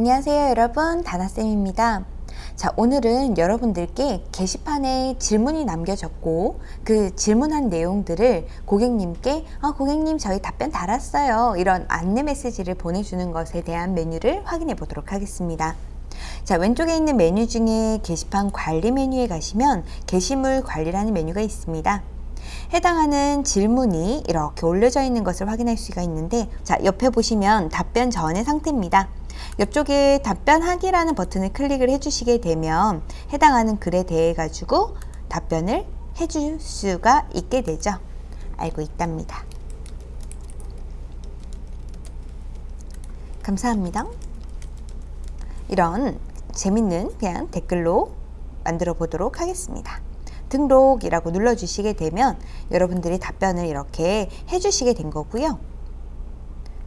안녕하세요 여러분. 다나쌤입니다. 자 오늘은 여러분들께 게시판에 질문이 남겨졌고 그 질문한 내용들을 고객님께 아, 고객님 저희 답변 달았어요. 이런 안내 메시지를 보내주는 것에 대한 메뉴를 확인해 보도록 하겠습니다. 자 왼쪽에 있는 메뉴 중에 게시판 관리 메뉴에 가시면 게시물 관리라는 메뉴가 있습니다. 해당하는 질문이 이렇게 올려져 있는 것을 확인할 수가 있는데 자 옆에 보시면 답변 전의 상태입니다. 옆쪽에 답변하기라는 버튼을 클릭을 해주시게 되면 해당하는 글에 대해 가지고 답변을 해줄 수가 있게 되죠. 알고 있답니다. 감사합니다. 이런 재밌는 그냥 댓글로 만들어 보도록 하겠습니다. 등록이라고 눌러주시게 되면 여러분들이 답변을 이렇게 해주시게 된 거고요.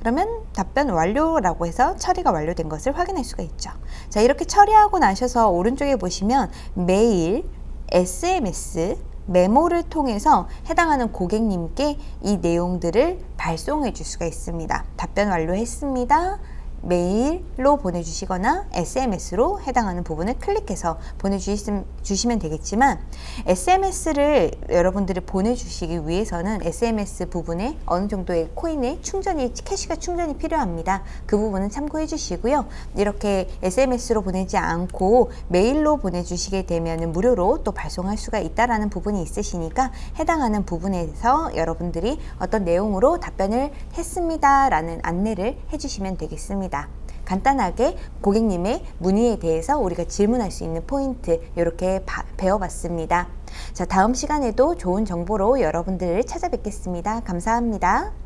그러면 답변 완료라고 해서 처리가 완료된 것을 확인할 수가 있죠. 자 이렇게 처리하고 나셔서 오른쪽에 보시면 메일, SMS, 메모를 통해서 해당하는 고객님께 이 내용들을 발송해 줄 수가 있습니다. 답변 완료했습니다. 메일로 보내주시거나 SMS로 해당하는 부분을 클릭해서 보내주시면 되겠지만 SMS를 여러분들이 보내주시기 위해서는 SMS 부분에 어느 정도의 코인의 충전이 캐시가 충전이 필요합니다. 그 부분은 참고해 주시고요. 이렇게 SMS로 보내지 않고 메일로 보내주시게 되면 무료로 또 발송할 수가 있다라는 부분이 있으시니까 해당하는 부분에서 여러분들이 어떤 내용으로 답변을 했습니다 라는 안내를 해주시면 되겠습니다. 간단하게 고객님의 문의에 대해서 우리가 질문할 수 있는 포인트 이렇게 배워봤습니다. 자 다음 시간에도 좋은 정보로 여러분들을 찾아뵙겠습니다. 감사합니다.